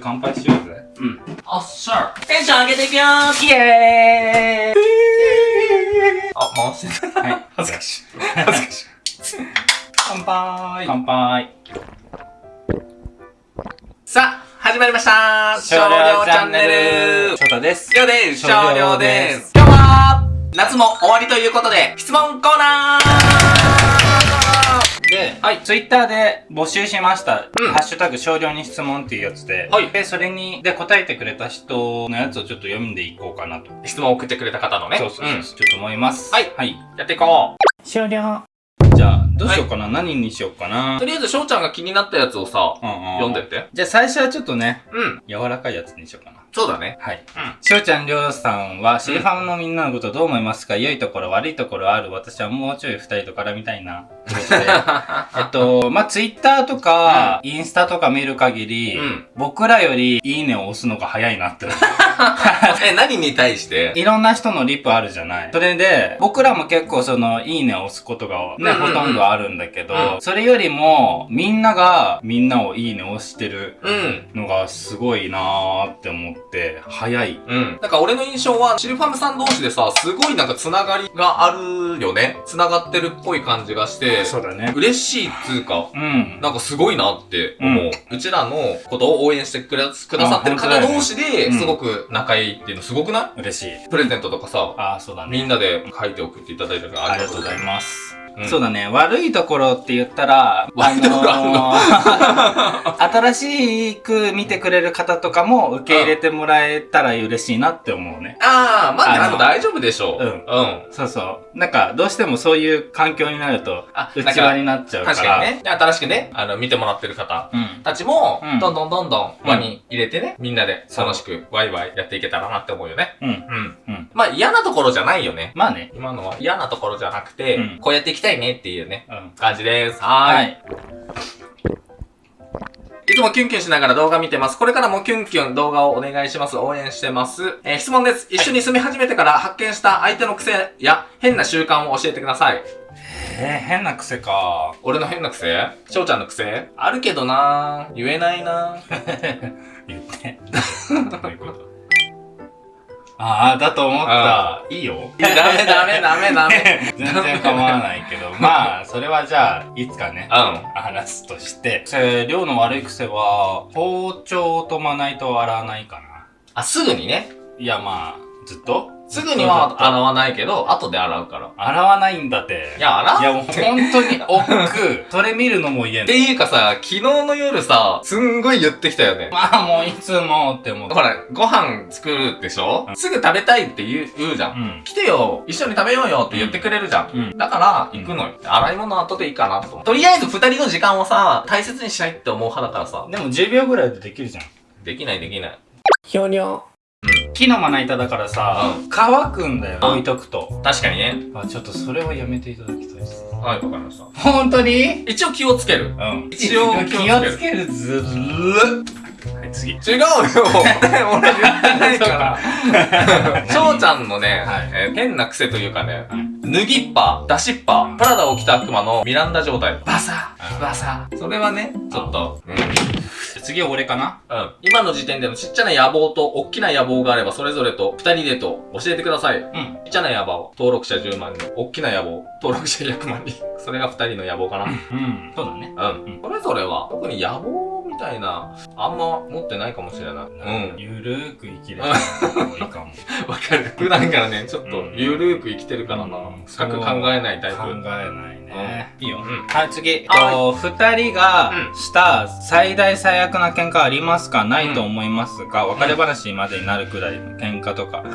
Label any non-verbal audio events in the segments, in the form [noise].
乾杯しようぜ。うん。おっしゃテンション上げていくよーイエーイあ、回してる。はい。恥ずかしい。恥ずかしい。乾杯乾杯。さあ、始まりました少量チャンネル翔太です。りょうです少少量です今日は夏も終わりということで、質問コーナーで、はいツイッターで募集しました。うんハッシュタグ少量に質問っていうやつで、はいで、それに、で答えてくれた人のやつをちょっと読んでいこうかなと。質問を送ってくれた方のね。そうそうそう、んちょっと思います。はいはい。やっていこ終了。じゃあ、どうしようかな、何にしようかな？う。と。りあえず、翔ちゃんが気になったやつをさ、うんうん読んでって。じゃあ最初はちょっとね、うん。柔らかいやつにしようかな。そうだね。はい。うん。しおちゃんりょうさんは、シリファムのみんなのことどう思いますか？良いところ、悪いところある私はもうちょい二人と絡みたいな。[laughs] えっと、まあ、ツイッターとか、インスタとか見る限り、うん僕らよりいいねを押すのが早いなって。[laughs] え、何に対して？いろんな人のリプあるじゃない。それで、僕らも結構その、いいねを押すことがね、うんうんうんほとんどあるんだけど、うんそれよりも、みんながみんなをいいね押してるうん。のがすごいなーって思って、早い。うん。なんか俺の印象は、シルファムさん同士でさ、すごいなんかつながりがあるよね。つながってるっぽい感じがして、そうだね。嬉しいっつうか、うん。なんかすごいなって思う。うちらのことを応援してくれくださってる方同士でうんすごく仲いいっていうのすごくな嬉しい。いプレゼントとかさ、ああ、そうだね。みんなで書いて送っていただいてるからありがとうございます。うんそうだね。悪いところって言ったら、悪いところあるの？のー [laughs] 新しく見てくれる方とかも受け入れてもらえたら嬉しいなって思うね。ああ、まあ、あの大丈夫でしょう。うんうん。そうそう。なんか、どうしてもそういう環境になると、あ、内輪になっちゃうから。確かにね。で新しくね、あの、見てもらってる方うん。たちもうん、どんどんどんどんうん輪に入れてね、みんなで楽しくワイワイやっていけたらなって思うよね。うん。うん。うん。まあ、嫌なところじゃないよね。まあね。今のは嫌なところじゃなくて、うんこうやっていきたいねっていうね、うん。感じです。はーい。、はいいつもキュンキュンしながら動画見てます。これからもキュンキュン動画をお願いします。応援してます。えー質問です。一緒に住み始めてから発見した相手の癖や変な習慣を教えてください。えー、変な癖か。俺の変な癖？翔ちゃんの癖？あるけどな言えないな [laughs] 言って。[laughs] どういうこと？ああ、だと思った。いいよ。いや、ダメダメダメダメ。[laughs] 全然構わないけど、まあ、それはじゃあ、いつかね、うん。話すとして。え量の悪い癖は、包丁とまな板を洗わないかな。あ、すぐにね。いや、まあ、ずっとすぐには洗わないけど、後で洗うから。洗わないんだって。いや、洗いや、もう本当に億劫。[laughs] それ見るのも嫌っていうかさ、昨日の夜さ、すんごい言ってきたよね。まあ、もういつもって思って。ほら、ご飯作るでしょ、うんすぐ食べたいって言う言うじゃん。うん。来てよ一緒に食べようよって言ってくれるじゃん。うん。だから、行くのよ。洗い物後でいいかなと思う。とりあえず二人の時間をさ、大切にしたいって思う派だからさ。でも10秒ぐらいでできるじゃん。できないできない。ひょにょ。木のまな板だからさ、う乾くんだよ。うん置いとくと。確かにね。あ、ちょっとそれはやめていただきたいです。はい、わかりました。本当に？一応気をつける。うん。一応気をつけるずるはい、次。違うよ俺言ってないから。[laughs] 翔ちゃんのね、はいえー変な癖というかね、はい脱ぎっぱ、出しっぱ、プラダを着た悪魔のミランダ状態。バサあバサそれはね、ちょっと、うん。次は俺かな？うん。今の時点でのちっちゃな野望と大きな野望があれば、それぞれと二人でと教えてください。うん。ちっちゃな野望、登録者10万人。大きな野望、登録者100万人。それが二人の野望かな。うん。そうだね。うん。うんそれぞれは、特に野望みたいな、あんま持ってないかもしれない。うん。ゆるーく生きれた方がいいかも。[laughs] わかる。普段からね、ちょっとうんゆるーく生きてるからな。うん深く考えないタイプ。考えないね。いいよ。うんはい、次。えっはと、二人がうんした最大最悪な喧嘩ありますか？ないと思いますが、別れ話までになるくらいの喧嘩とか、うん。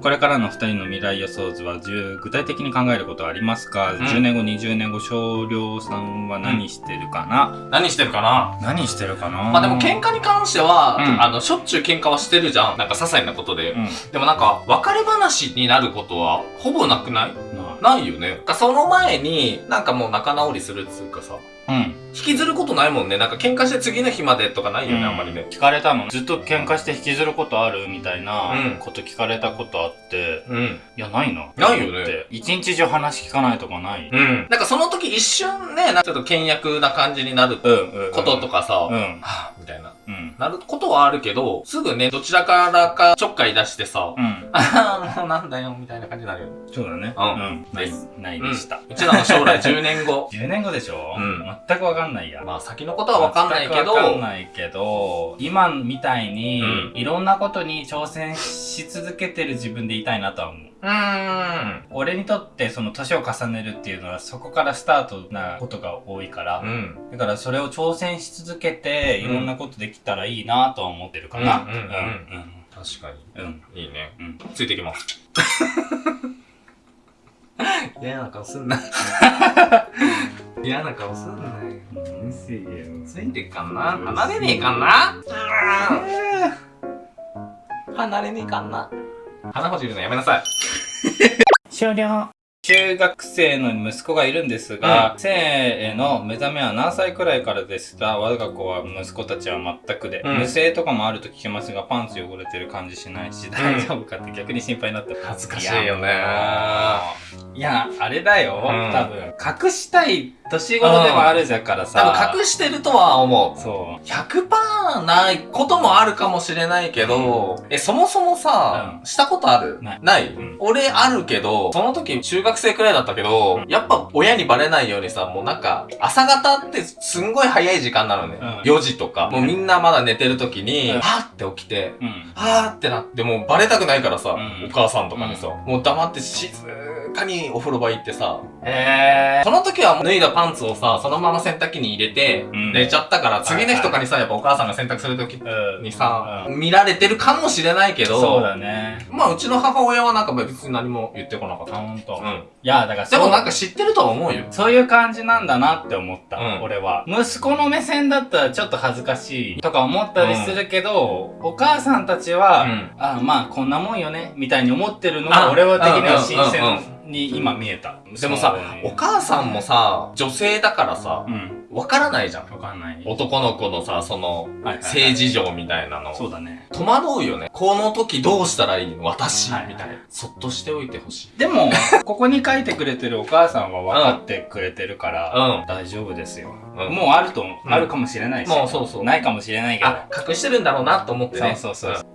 これからの二人の未来予想図は10具体的に考えることはありますか、ん ?10 年後、20年後、少量さんは何してるかな、何してるかな？何してるかな？まあでも喧嘩に関しては、うんあの、しょっちゅう喧嘩はしてるじゃん。なんか些細なことで。うん。でもなんか、別れ話になることは、ほぼなくない？なないよね。その前に、なんかもう仲直りするっつうかさ、うん。引きずることないもんね。なんか喧嘩して次の日までとかないよね、あんまりね。聞かれたのずっと喧嘩して引きずることあるみたいなうんこと聞かれたことあって、うん。いや、ないな。ないよねって。一日中話聞かないとかない？うん。なんかその時一瞬ね、なんかちょっと倹約な感じになるうん、うん。こととかさ、うん。はぁ、みたいな。うん。なることはあるけど、すぐね、どちらからかちょっかい出してさ、うん。ああ、もうなんだよ、みたいな感じになるよ。そうだね。うんうん。ない、ないでした。うちらの将来10年後。[laughs] 10年後でしょ？うん全くわかんないや。まあ先のことはわかんないけど、わかんないけど、今みたいに、うんいろんなことに挑戦し続けてる自分でいたいなとは思う。うーん。俺にとってその年を重ねるっていうのはそこからスタートなことが多いから、うん。だからそれを挑戦し続けていろんなことできたらいいなとは思ってるかな。うんうんうん確かうん。うん。に。いいね。うん。ついてきます。[laughs] 嫌な顔すんな。[laughs] 嫌な顔すんなよ。うせえよ。ついてっかんな離れねえかんな離れねえかんな鼻ほじるのやめなさい。終了。中学生の息子がいるんですが、性への目覚めは何歳くらいからですか我が子は息子たちは全くで、うん。無声とかもあると聞きますが、パンツ汚れてる感じしないし、大丈夫かって逆に心配になって恥ずかしいよね。いや、あれだよ、うん。多分。隠したい年頃でもあるじゃからさ。多分隠してるとは思う。そう。100%ないこともあるかもしれないけど、え、そもそもさ、うんしたことある？ないうんん俺あるけど、その時中学生くらいだったけど、うんやっぱ親にバレないようにさ、もうなんか、朝方ってすんごい早い時間なのね。うん4時とか。もうみんなまだ寝てる時に、うんはーって起きて、うん。はーってなって、もうバレたくないからさ、うんお母さんとかにさ、もう黙って静かにお風呂場行ってさ、へその時はもう脱いだパンツをさ、そのまま洗濯機に入れて、うん寝ちゃったから、次の日とかにさ、やっぱお母さんが洗濯する時ー。にさ、うん見られてるかもしれないけど、そうだね。まあうちの母親はなんか別に何も言ってこなかっあ、た。ほんと。いうん。や、だからでもなんか知ってるとは思うよ。そういう感じなんだなって思った、うん俺は。息子の目線だったらちょっと恥ずかしいとか思ったりするけど、お母さんたちは、うんあまあこんなもんよね、みたいに思ってるのあが俺は的には新うんうん鮮に今見えた。でもさお母さんもさ、女性だからさう、ん。わからないじゃん。わかんない。男の子のさ、その、性事情みたいなの。そうだね。戸惑うよね。この時どうしたらいいの？私、はいみたいな。そっとしておいてほしい。でも、[laughs] ここに書いてくれてるお母さんは分かってくれてるから、うん大丈夫ですよ。うんもうあると、うんあるかもしれないし、もうそうそうないかもしれないけど。あ、隠してるんだろうなと思ってね。そうそうそう。[laughs]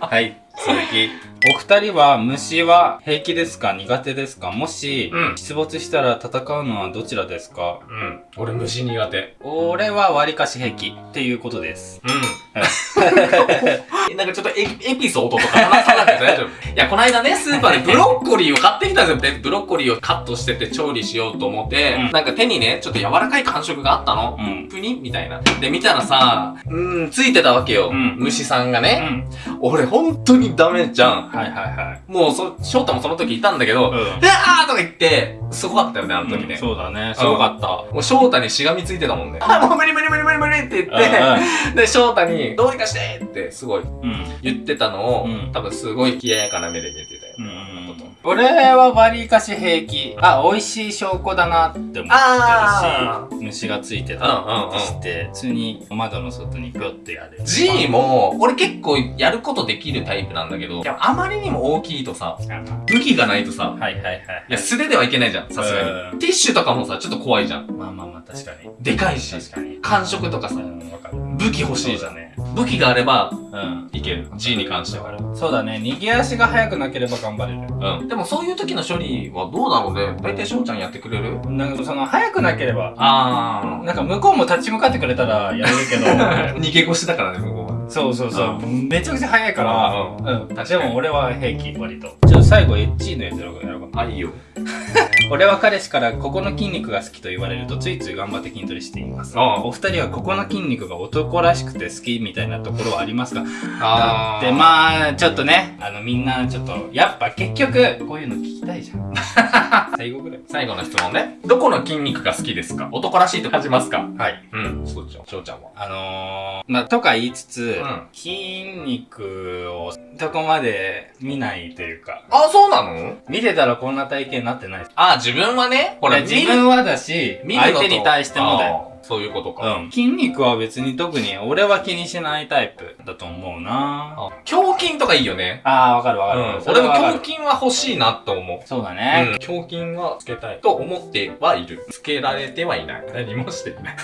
はい、続き。お二人は虫は平気ですか？苦手ですか？もし、うん出没したら戦うのはどちらですか？うん。俺虫苦手。俺は割かし平気っていうことです。うん。[laughs] なんかちょっとエエピソードとか話さなくて大丈夫？[laughs] いや、この間ね、スーパーでブロッコリーを買ってきたんですよ。でブロッコリーをカットしてて調理しようと思って、うんなんか手にね、ちょっと柔らかい感触があったの？うん。プニ？みたいな。で、見たらさ、うーん、ついてたわけよ。うん虫さんがうね。ん。俺、本当にダメじゃん。はいはいはい。もう、そ、翔太もその時いたんだけど、うんうわーとか言って、すごかったよね、あの時ね。そうだね。すごかった。もう翔太にしがみついてたもんね。あ、もう無理無理無理無理無理って言って、[laughs] で、翔太に、どうにかしてって、すごいうん。うん。言ってたのを、うん多分すごい冷ややかな目で見て俺は割かし平気。あ、美味しい証拠だなって思ってるあし、虫がついてたうんうんうんとして、普通に窓の外にぴょってやる。G も、俺結構やることできるタイプなんだけど、あまりにも大きいとさ、あ武器がないとさ、はいはいはい。いや、素手ではいけないじゃん、さすがうんに。ティッシュとかもさ、ちょっと怖いじゃん。まあまあまあ、確かに。でかいし、確かに。感触とかさう、ん。武器欲しいじゃね。武器があれば、うん。いける。G に関しては。そうだね。逃げ足が速くなければ頑張れる。うん。でもそういう時の処理はどうだろうね？大体翔ちゃんやってくれる？なんかその、速くなければ、あなんか向こうも立ち向かってくれたらやれるけど、[laughs] 逃げ腰だからね、向こうは。そうそうそう。めちゃくちゃ速いから、ううん。確かにでも俺は平気、割と。最後、エッチーのやつやろうやろうかな。あ、いいよ。俺は彼氏からここの筋肉が好きと言われるとついつい頑張って筋トレしています。ああお二人はここの筋肉が男らしくて好きみたいなところはありますか？だあってまあ、ちょっとね、あのみんなちょっと、やっぱ結局、こういうの聞きたいじゃん。最後ぐらい。最後の質問ね。どこの筋肉が好きですか？男らしいと感じますか？はい。うん。そうちゃん。翔ちゃんは？あのー、まあ、とか言いつつ、うん筋肉をどこまで見ないというか、あ、そうなの？見てたらこんな体型になってない。あ、自分はね、ほら、自分はだし、見る相手に対してもだよ。あそういうことか。うん。筋肉は別に特に俺は気にしないタイプだと思うなあ胸筋とかいいよね。ああ、わかるわかる。うん。そ俺も胸筋は欲しいなと思う。そうだうんね。。胸筋はつけたいと思ってはいる。つけられてはいない。何もしてい [laughs] ない。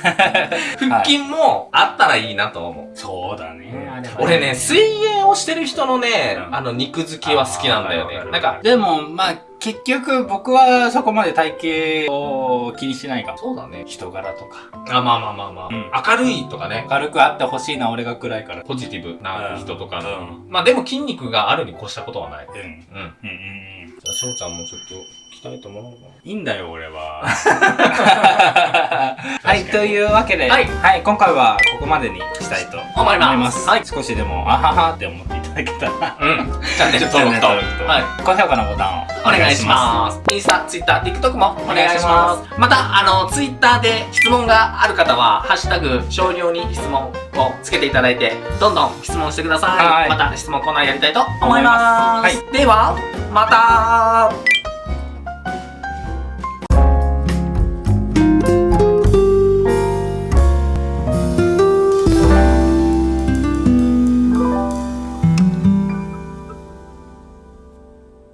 腹筋もあったらいいなと思う。そうだね。あれは俺ね、水泳をしてる人のね、うんあの、肉付きは好きなんだよね。なんか、でも、まあ、結局僕はそこまで体型を気にしないかも。そうだね。人柄とか。あ、まあまあまあまあ。うん明るいとかね。軽くあってほしいな、俺が暗いから。ポジティブな人とかの。うんまあでも筋肉があるに越したことはない。うん。うん。うん。うんうんうん。じゃあ、翔ちゃんもちょっと鍛えてもらおうかいいんだよ、俺は。[laughs] [laughs] はい、というわけで、はいはい、今回はここまでにしたいと思います。はい少しでも、あははって思っていただけたら、な。うん。チャンネル登録と。はい。高評価のボタンをお願いします。インスタ、ツイッター、TikTok もお願いします。また、あの、ツイッターで質問がある方は、ハッシュタグ、少量に質問をつけていただいて、どんどん質問してください。はいまた質問コーナーやりたいと思いま。ますでは、また